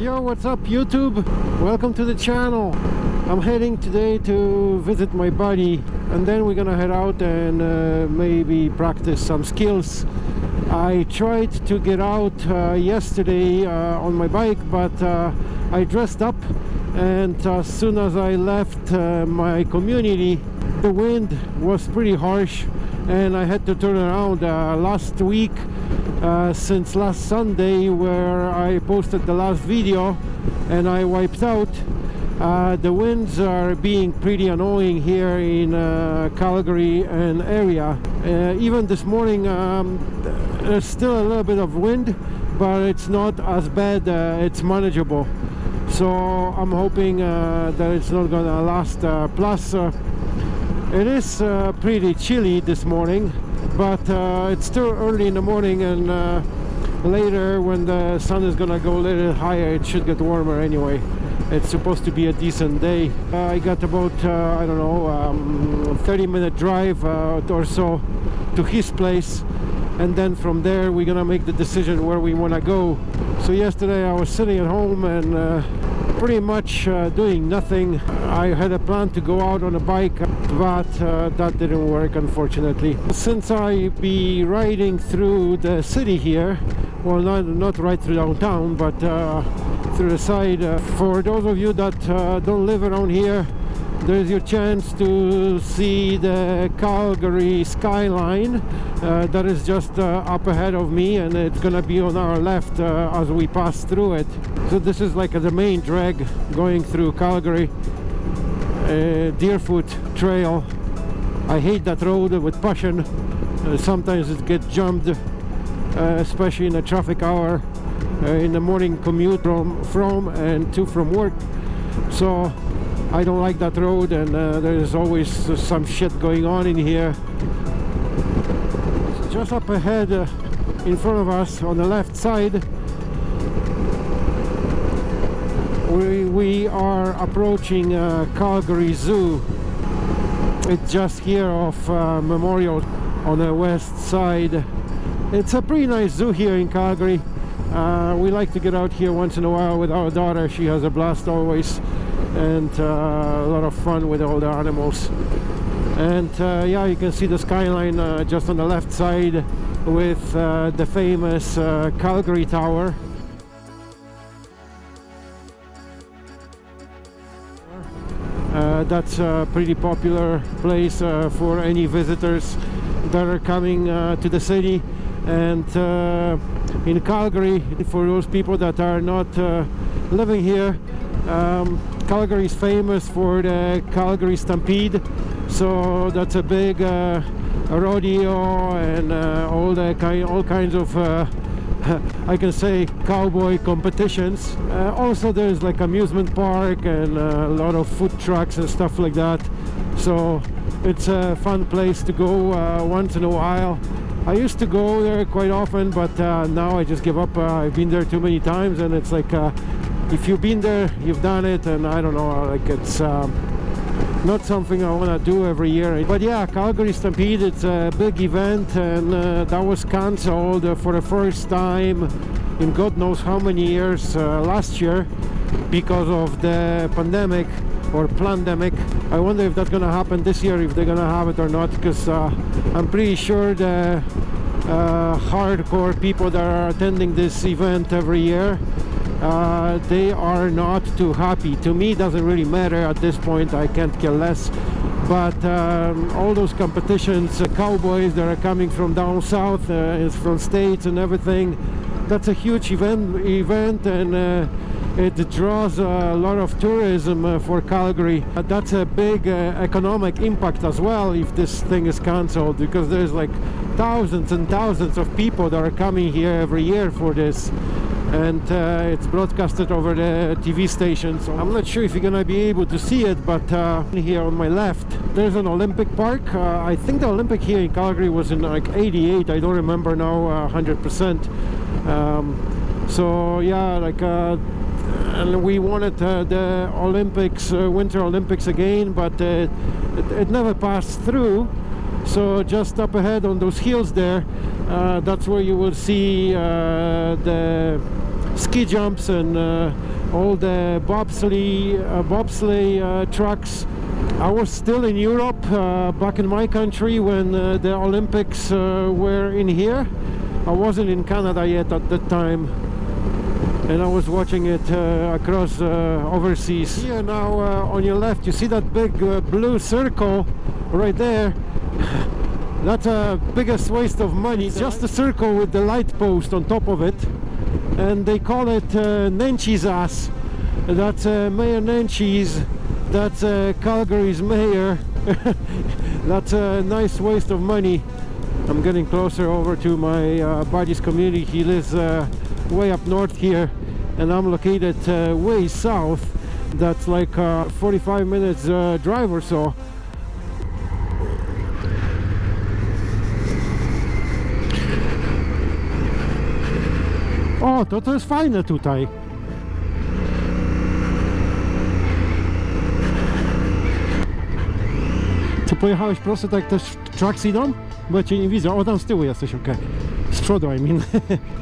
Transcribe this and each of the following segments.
Yo, what's up YouTube? Welcome to the channel. I'm heading today to visit my buddy and then we're gonna head out and uh, maybe practice some skills. I tried to get out uh, yesterday uh, on my bike but uh, I dressed up and as soon as I left uh, my community the wind was pretty harsh and I had to turn around uh, last week uh, since last Sunday where I posted the last video and I wiped out uh, the winds are being pretty annoying here in uh, Calgary and area. Uh, even this morning um, there's still a little bit of wind but it's not as bad uh, it's manageable. So I'm hoping uh, that it's not gonna last plus it is pretty chilly this morning but uh, it's still early in the morning and uh, later when the sun is gonna go a little higher it should get warmer anyway. It's supposed to be a decent day. Uh, I got about uh, I don't know um, 30 minute drive uh, or so to his place. And then from there we're gonna make the decision where we want to go. So yesterday I was sitting at home and uh, pretty much uh, doing nothing. I had a plan to go out on a bike but uh, that didn't work unfortunately. Since I be riding through the city here well not, not right through downtown but uh, through the side uh, for those of you that uh, don't live around here there's your chance to see the Calgary skyline uh, that is just uh, up ahead of me and it's gonna be on our left uh, as we pass through it. So this is like the main drag going through Calgary uh, Deerfoot Trail. I hate that road with passion. Uh, sometimes it gets jumped uh, especially in a traffic hour in the morning commute from, from and to from work. So I don't like that road and uh, there's always uh, some shit going on in here. Just up ahead uh, in front of us on the left side we, we are approaching uh, Calgary Zoo. It's just here off uh, Memorial on the west side. It's a pretty nice zoo here in Calgary. Uh, we like to get out here once in a while with our daughter. She has a blast always and uh, a lot of fun with all the animals. And uh, yeah you can see the skyline uh, just on the left side with uh, the famous uh, Calgary Tower. Uh, that's a pretty popular place for any visitors that are coming to the city. And in Calgary for those people that are not living here um, Calgary is famous for the Calgary Stampede so that's a big uh, rodeo and uh, all the all kinds of uh, I can say cowboy competitions. Uh, also there's like amusement park and uh, a lot of food trucks and stuff like that. So it's a fun place to go uh, once in a while. I used to go there quite often but now I just give up. I've been there too many times and it's like if you've been there you've done it and I don't know like it's um, not something I want to do every year. But yeah Calgary Stampede it's a big event and uh, that was cancelled for the first time in God knows how many years uh, last year because of the pandemic or pandemic I wonder if that's gonna happen this year if they're gonna have it or not because uh, I'm pretty sure the uh, hardcore people that are attending this event every year uh, they are not too happy. To me it doesn't really matter at this point. I can't care less. But um, all those competitions uh, cowboys that are coming from down south uh, from states and everything that's a huge event event and uh, it draws a lot of tourism uh, for Calgary. Uh, that's a big economic impact as well if this thing is cancelled because there's like thousands and thousands of people that are coming here every year for this and uh, it's broadcasted over the TV station so I'm not sure if you're gonna be able to see it but uh, here on my left there's an Olympic park. Uh, I think the Olympic here in Calgary was in like 88 I don't remember now 100% uh, um, so yeah like uh, and we wanted uh, the Olympics Winter Olympics again but it, it never passed through so just up ahead on those hills there uh, that's where you will see uh, the ski jumps and uh, all the bobsleigh, uh, bobsleigh uh, trucks. I was still in Europe, uh, back in my country when the Olympics were in here. I wasn't in Canada yet at that time and I was watching it uh, across uh, overseas. Here now uh, on your left you see that big blue circle right there. That's a biggest waste of money. It's just a circle with the light post on top of it and they call it uh, Nenshi's ass. That's uh, Mayor Nenshi's. That's uh, Calgary's mayor. That's a nice waste of money. I'm getting closer over to my uh, buddy's community. He lives uh, way up north here and I'm located uh, way south. That's like uh, 45 minutes uh, drive or so. O, to to jest fajne tutaj. Ty pojechałeś prosto tak też trucks idą? Bo ja cię nie widzę. O, tam z tyłu jesteś, okej. Z przodu, I mean.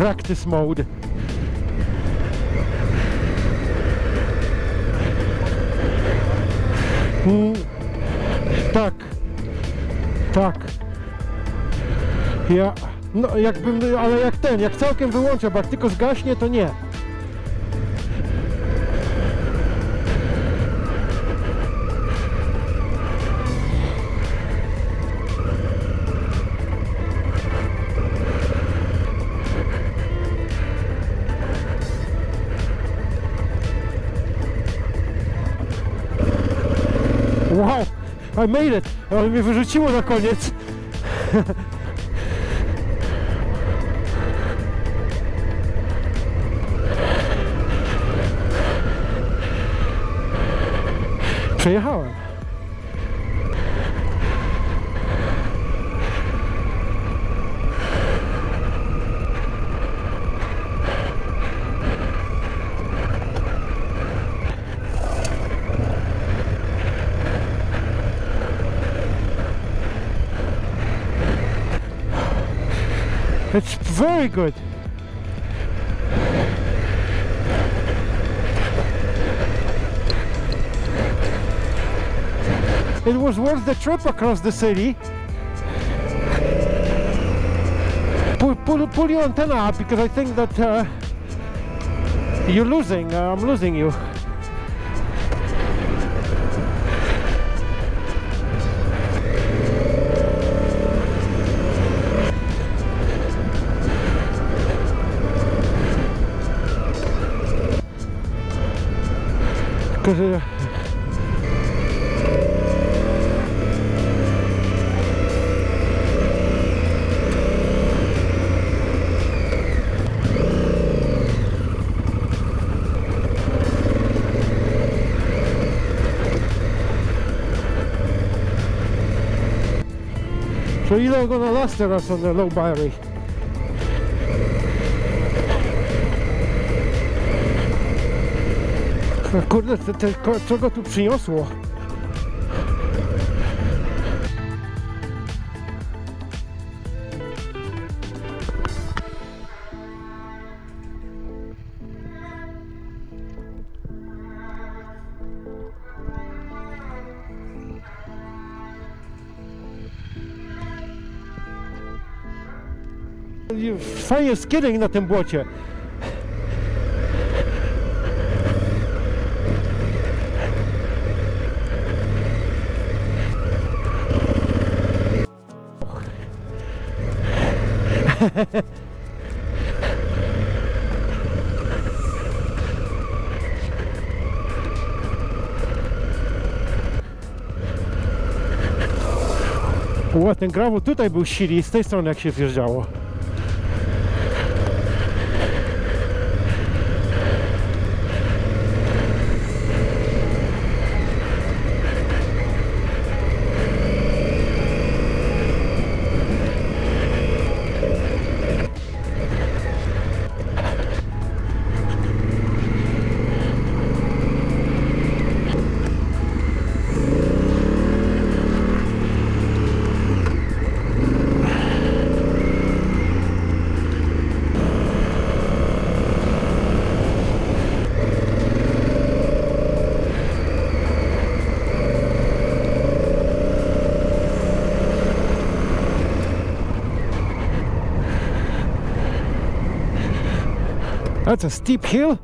practice mode. Mm, tak, tak. Ja, no jakbym, ale jak ten, jak całkiem wyłączę, bo jak tylko zgaśnie, to nie. Wow, I made it! Ale mnie wyrzuciło na koniec. Przejechałem. It's very good. It was worth the trip across the city. Pull, pull, pull your antenna up because I think that uh, you're losing. Uh, I'm losing you. So ile gonna last teraz on the low battery? Kurde, te, te, co go tu przyniosło? Fajnie skidding na tym błocie. Ła, ten gravel tutaj był silny, z tej strony jak się wjeżdżało. That's a steep hill.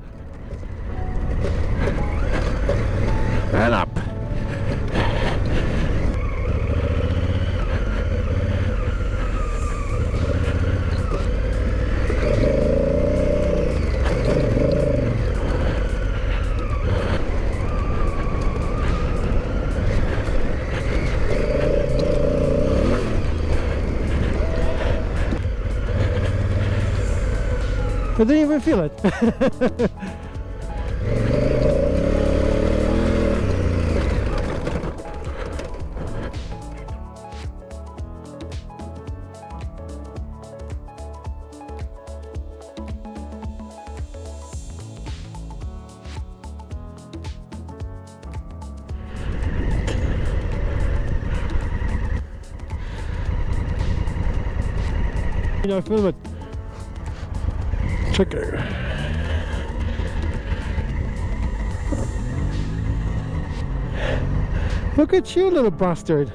I didn't even feel it. you know, it. Look at you, little bastard.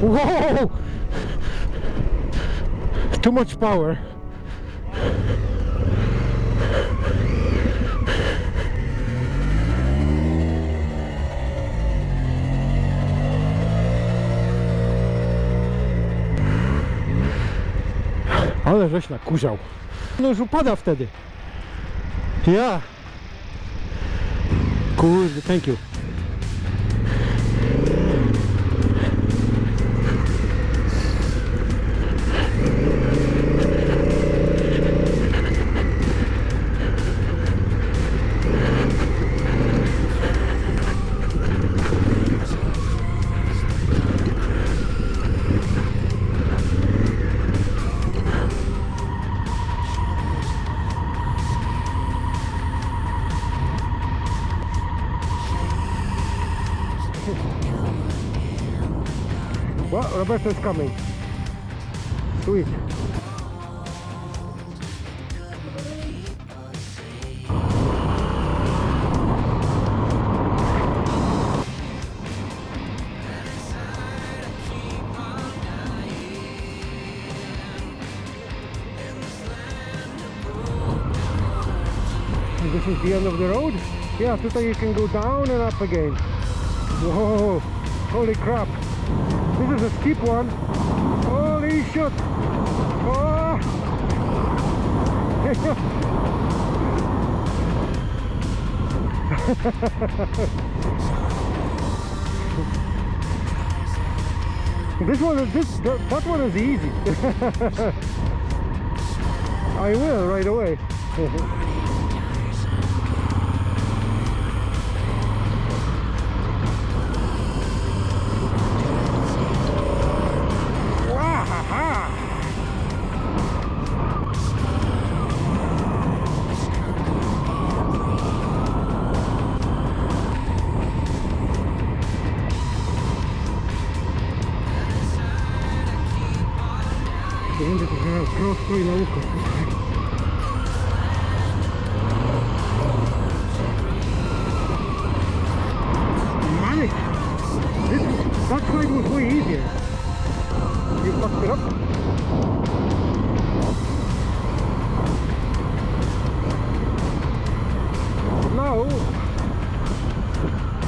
Whoa! Too much power. Ale żeś nakurzał. No już upada wtedy. Ja. Kurde, thank you. Well, Roberto's coming. Sweet. This is the end of the road? Yeah, tutaj you can go down and up again. Whoa, holy crap. This is a steep one. Holy shit! Oh! this one is this that, that one is easy. I will right away. Now,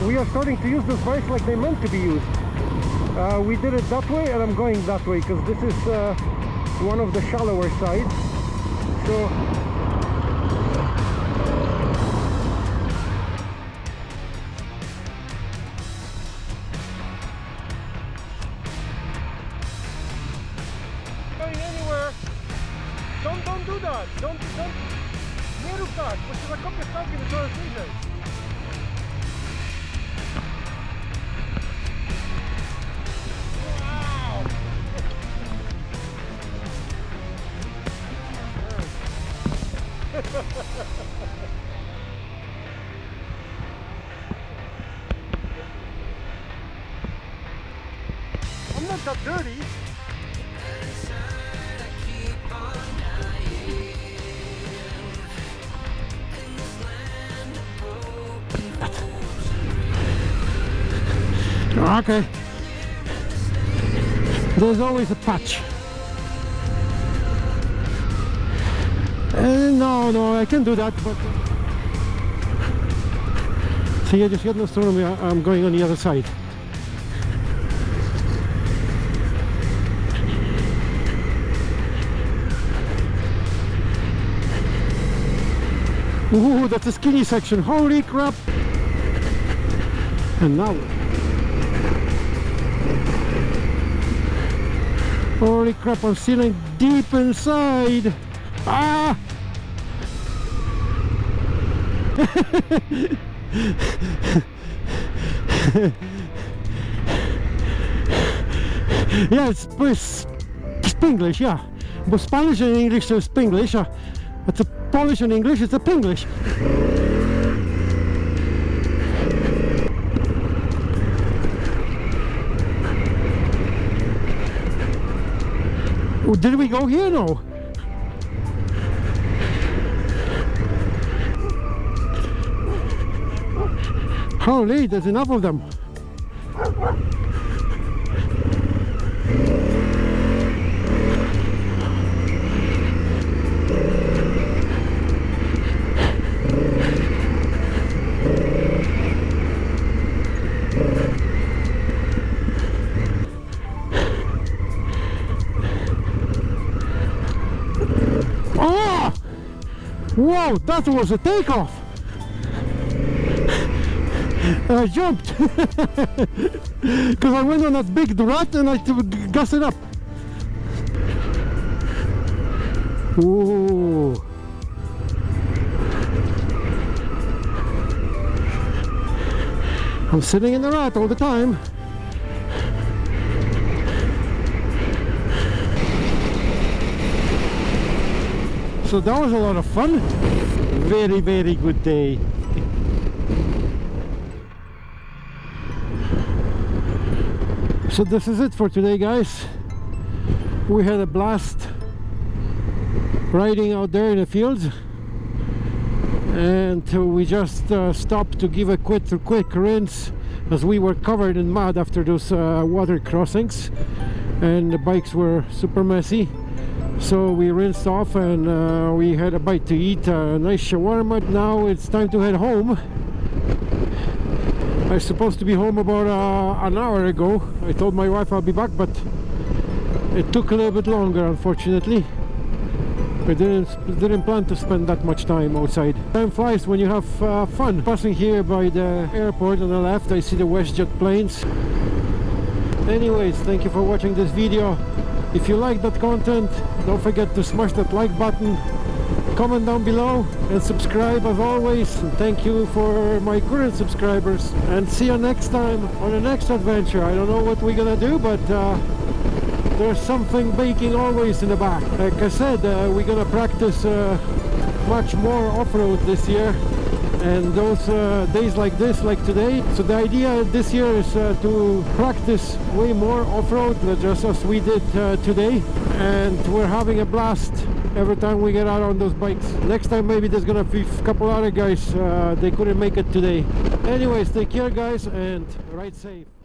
we are starting to use this bikes like they meant to be used. Uh, we did it that way and I'm going that way because this is uh, one of the shallower sides so I'm not that dirty. Okay. There's always a patch. No, no, I can't do that, but... See, I just jedną stroną, ja, I'm going on the other side. Ooh, that's a skinny section. Holy crap! And now... Holy crap, I'm sitting deep inside! Ah! Yeah, it's, it's Spanglish, yeah. But Spanish and English is Spanglish. Uh, it's a Polish and English, it's a Pinglish. Did we go here? No. Holy, there's enough of them. Oh! Whoa, that was a takeoff! I uh, jumped because I went on that big rut and I gas it up. Ooh. I'm sitting in the rut all the time. So that was a lot of fun. Very, very good day. So this is it for today guys. We had a blast riding out there in the fields. And we just uh, stopped to give a quick, quick rinse as we were covered in mud after those uh, water crossings. And the bikes were super messy. So we rinsed off and uh, we had a bite to eat a nice shawarma. Now it's time to head home I was supposed to be home about uh, an hour ago I told my wife I'll be back but it took a little bit longer unfortunately I didn't, didn't plan to spend that much time outside. Time flies when you have uh, fun. Passing here by the airport on the left I see the WestJet planes. Anyways, thank you for watching this video. If you like that content, don't forget to smash that like button, comment down below and subscribe as always. Thank you for my current subscribers. And see you next time on the next adventure. I don't know what we're gonna do, but uh, there's something baking always in the back. Like I said, uh, we're gonna practice uh, much more off-road this year and those uh, days like this like today so the idea this year is uh, to practice way more off-road just as we did uh, today and we're having a blast every time we get out on those bikes. Next time maybe there's gonna be a couple other guys uh, they couldn't make it today. Anyways take care guys and ride safe